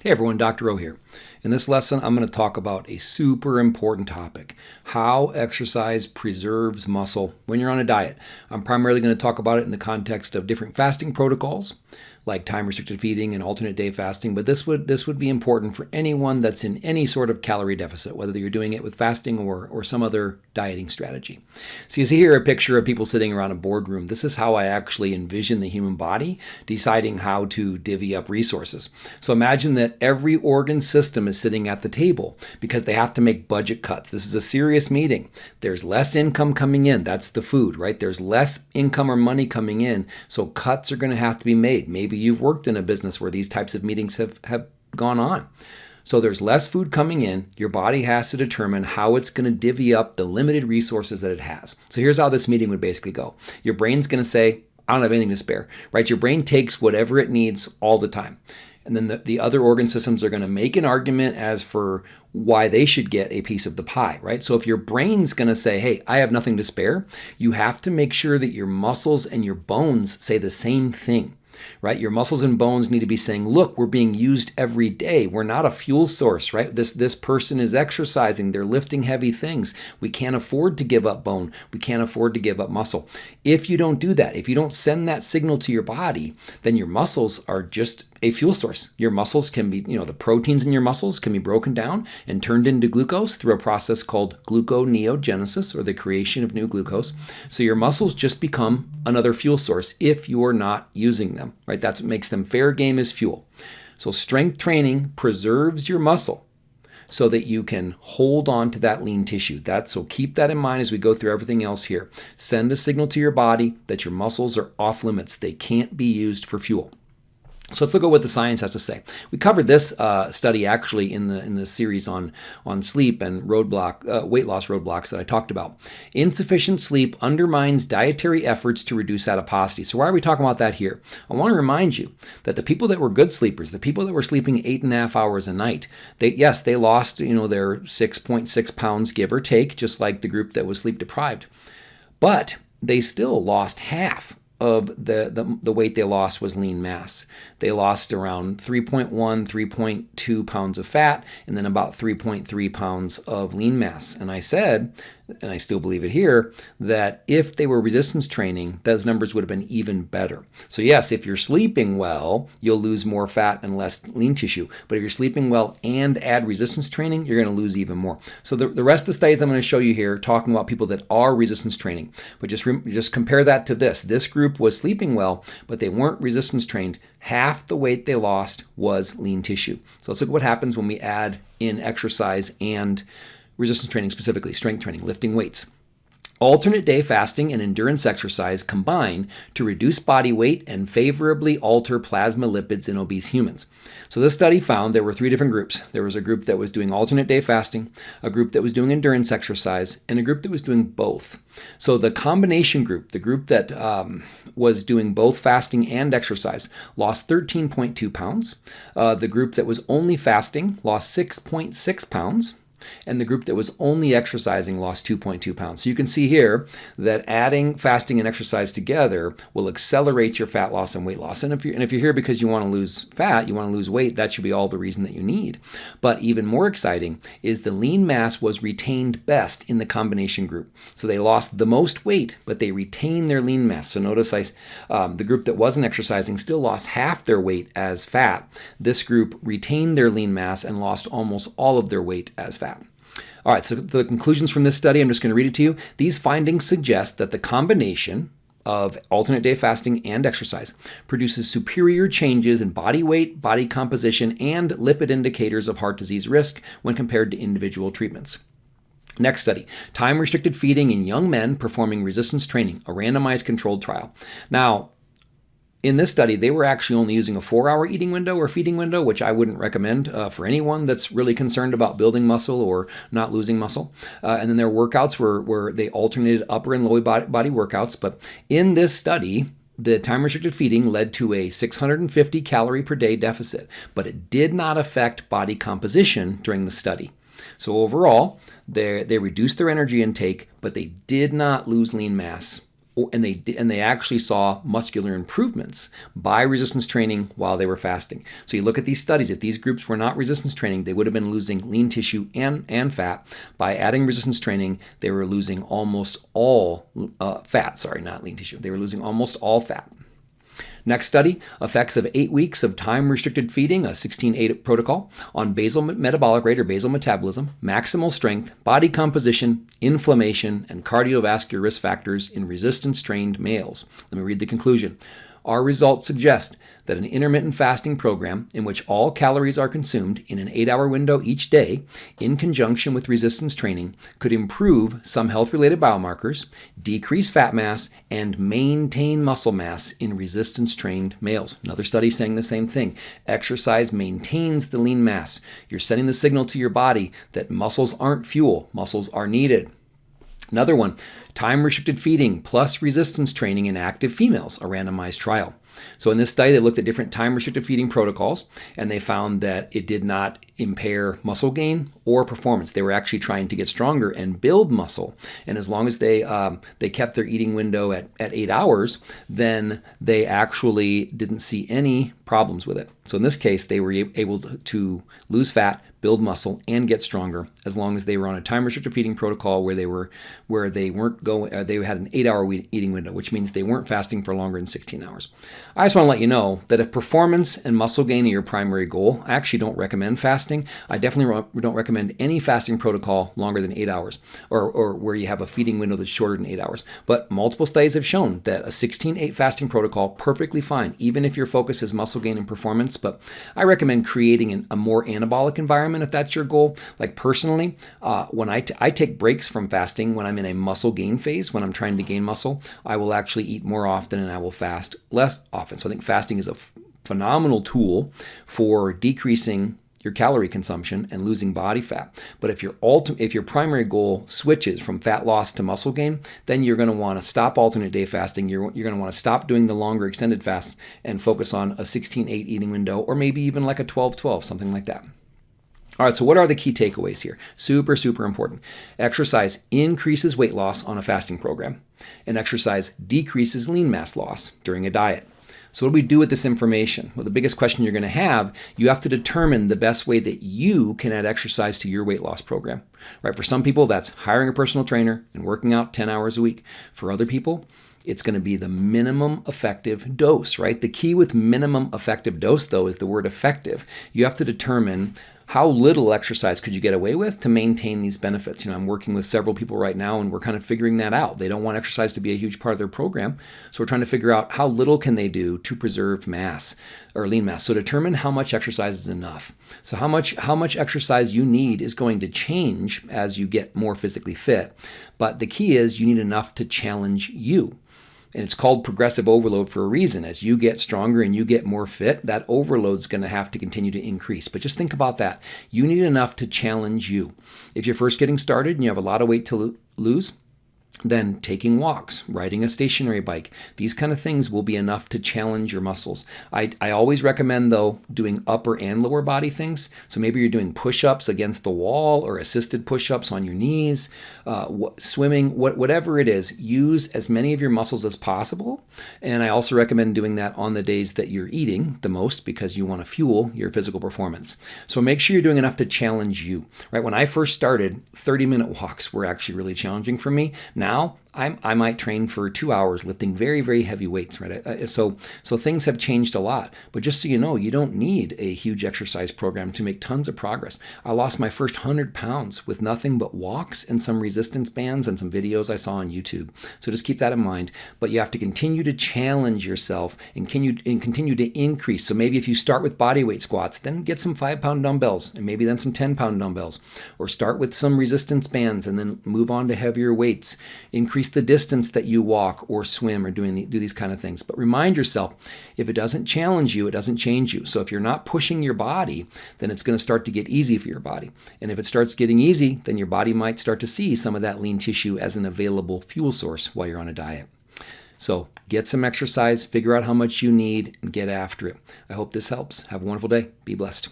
Hey everyone, Dr. O here. In this lesson, I'm going to talk about a super important topic, how exercise preserves muscle when you're on a diet. I'm primarily going to talk about it in the context of different fasting protocols, like time-restricted feeding and alternate day fasting, but this would this would be important for anyone that's in any sort of calorie deficit, whether you're doing it with fasting or, or some other dieting strategy. So you see here a picture of people sitting around a boardroom. This is how I actually envision the human body deciding how to divvy up resources. So imagine that every organ system is sitting at the table because they have to make budget cuts. This is a serious meeting. There's less income coming in. That's the food, right? There's less income or money coming in, so cuts are going to have to be made. Maybe you've worked in a business where these types of meetings have, have gone on. So there's less food coming in. Your body has to determine how it's going to divvy up the limited resources that it has. So here's how this meeting would basically go. Your brain's going to say, I don't have anything to spare, right? Your brain takes whatever it needs all the time. And then the, the other organ systems are going to make an argument as for why they should get a piece of the pie, right? So if your brain's going to say, hey, I have nothing to spare, you have to make sure that your muscles and your bones say the same thing right? Your muscles and bones need to be saying, look, we're being used every day. We're not a fuel source, right? This, this person is exercising. They're lifting heavy things. We can't afford to give up bone. We can't afford to give up muscle. If you don't do that, if you don't send that signal to your body, then your muscles are just a fuel source. Your muscles can be, you know, the proteins in your muscles can be broken down and turned into glucose through a process called gluconeogenesis or the creation of new glucose. So your muscles just become another fuel source if you're not using them, right? That's what makes them fair game as fuel. So strength training preserves your muscle so that you can hold on to that lean tissue. That so keep that in mind as we go through everything else here. Send a signal to your body that your muscles are off limits. They can't be used for fuel. So let's look at what the science has to say. We covered this uh, study actually in the in the series on on sleep and roadblock uh, weight loss roadblocks that I talked about. Insufficient sleep undermines dietary efforts to reduce adiposity. So why are we talking about that here? I want to remind you that the people that were good sleepers, the people that were sleeping eight and a half hours a night, they yes they lost you know their 6.6 pounds give or take, just like the group that was sleep deprived, but they still lost half of the, the, the, weight they lost was lean mass. They lost around 3.1, 3.2 pounds of fat, and then about 3.3 pounds of lean mass. And I said and I still believe it here, that if they were resistance training, those numbers would have been even better. So yes, if you're sleeping well, you'll lose more fat and less lean tissue. But if you're sleeping well and add resistance training, you're going to lose even more. So the, the rest of the studies I'm going to show you here, talking about people that are resistance training, but just, just compare that to this. This group was sleeping well, but they weren't resistance trained. Half the weight they lost was lean tissue. So let's look at what happens when we add in exercise and resistance training specifically, strength training, lifting weights. Alternate day fasting and endurance exercise combine to reduce body weight and favorably alter plasma lipids in obese humans. So this study found there were three different groups. There was a group that was doing alternate day fasting, a group that was doing endurance exercise, and a group that was doing both. So the combination group, the group that um, was doing both fasting and exercise, lost 13.2 pounds. Uh, the group that was only fasting lost 6.6 pounds and the group that was only exercising lost 2.2 pounds. So you can see here that adding fasting and exercise together will accelerate your fat loss and weight loss. And if you're, and if you're here because you want to lose fat, you want to lose weight, that should be all the reason that you need. But even more exciting is the lean mass was retained best in the combination group. So they lost the most weight, but they retained their lean mass. So notice I, um, the group that wasn't exercising still lost half their weight as fat. This group retained their lean mass and lost almost all of their weight as fat. All right, so the conclusions from this study, I'm just going to read it to you. These findings suggest that the combination of alternate day fasting and exercise produces superior changes in body weight, body composition, and lipid indicators of heart disease risk when compared to individual treatments. Next study, time-restricted feeding in young men performing resistance training, a randomized controlled trial. Now, in this study, they were actually only using a four-hour eating window or feeding window, which I wouldn't recommend uh, for anyone that's really concerned about building muscle or not losing muscle. Uh, and then their workouts were where they alternated upper and lower body, body workouts. But in this study, the time-restricted feeding led to a 650 calorie per day deficit, but it did not affect body composition during the study. So overall, they, they reduced their energy intake, but they did not lose lean mass and they and they actually saw muscular improvements by resistance training while they were fasting. So you look at these studies. If these groups were not resistance training, they would have been losing lean tissue and and fat. By adding resistance training, they were losing almost all uh, fat. Sorry, not lean tissue. They were losing almost all fat. Next study, effects of eight weeks of time-restricted feeding, a 16-8 protocol, on basal metabolic rate or basal metabolism, maximal strength, body composition, inflammation, and cardiovascular risk factors in resistance-trained males. Let me read the conclusion. Our results suggest that an intermittent fasting program in which all calories are consumed in an eight hour window each day, in conjunction with resistance training, could improve some health related biomarkers, decrease fat mass, and maintain muscle mass in resistance trained males. Another study saying the same thing. Exercise maintains the lean mass. You're sending the signal to your body that muscles aren't fuel, muscles are needed. Another one, time restricted feeding plus resistance training in active females, a randomized trial. So in this study, they looked at different time-restricted feeding protocols, and they found that it did not impair muscle gain or performance. They were actually trying to get stronger and build muscle. And as long as they um, they kept their eating window at, at eight hours, then they actually didn't see any problems with it. So in this case, they were able to lose fat, build muscle, and get stronger as long as they were on a time-restricted feeding protocol where they were where they weren't going. Uh, they had an eight-hour eating window, which means they weren't fasting for longer than 16 hours. I just want to let you know that if performance and muscle gain are your primary goal, I actually don't recommend fasting. I definitely don't recommend any fasting protocol longer than eight hours or, or where you have a feeding window that's shorter than eight hours. But multiple studies have shown that a 16-8 fasting protocol perfectly fine, even if your focus is muscle gain and performance. But I recommend creating an, a more anabolic environment if that's your goal. Like personally, uh, when I, I take breaks from fasting when I'm in a muscle gain phase, when I'm trying to gain muscle, I will actually eat more often and I will fast less often often. So I think fasting is a phenomenal tool for decreasing your calorie consumption and losing body fat. But if your ultimate, if your primary goal switches from fat loss to muscle gain, then you're going to want to stop alternate day fasting. You're, you're going to want to stop doing the longer extended fasts and focus on a 16-8 eating window or maybe even like a 12-12, something like that. All right, so what are the key takeaways here? Super, super important. Exercise increases weight loss on a fasting program, and exercise decreases lean mass loss during a diet. So what do we do with this information? Well, the biggest question you're going to have, you have to determine the best way that you can add exercise to your weight loss program. Right? For some people, that's hiring a personal trainer and working out 10 hours a week. For other people, it's going to be the minimum effective dose, right? The key with minimum effective dose, though, is the word effective. You have to determine how little exercise could you get away with to maintain these benefits? You know, I'm working with several people right now and we're kind of figuring that out. They don't want exercise to be a huge part of their program. So we're trying to figure out how little can they do to preserve mass or lean mass. So determine how much exercise is enough. So how much how much exercise you need is going to change as you get more physically fit. But the key is you need enough to challenge you. And it's called progressive overload for a reason. As you get stronger and you get more fit, that overload is going to have to continue to increase. But just think about that. You need enough to challenge you. If you're first getting started and you have a lot of weight to lose, then taking walks, riding a stationary bike, these kind of things will be enough to challenge your muscles. I, I always recommend, though, doing upper and lower body things. So maybe you're doing push ups against the wall or assisted push ups on your knees, uh, swimming, what, whatever it is, use as many of your muscles as possible. And I also recommend doing that on the days that you're eating the most because you want to fuel your physical performance. So make sure you're doing enough to challenge you. Right? When I first started, 30 minute walks were actually really challenging for me. Now I, I might train for two hours lifting very, very heavy weights, right? So, so things have changed a lot. But just so you know, you don't need a huge exercise program to make tons of progress. I lost my first 100 pounds with nothing but walks and some resistance bands and some videos I saw on YouTube. So just keep that in mind. But you have to continue to challenge yourself and continue, and continue to increase. So maybe if you start with body weight squats, then get some five pound dumbbells and maybe then some 10 pound dumbbells. Or start with some resistance bands and then move on to heavier weights. Increase the distance that you walk or swim or doing the, do these kind of things. But remind yourself, if it doesn't challenge you, it doesn't change you. So if you're not pushing your body, then it's going to start to get easy for your body. And if it starts getting easy, then your body might start to see some of that lean tissue as an available fuel source while you're on a diet. So get some exercise, figure out how much you need, and get after it. I hope this helps. Have a wonderful day. Be blessed.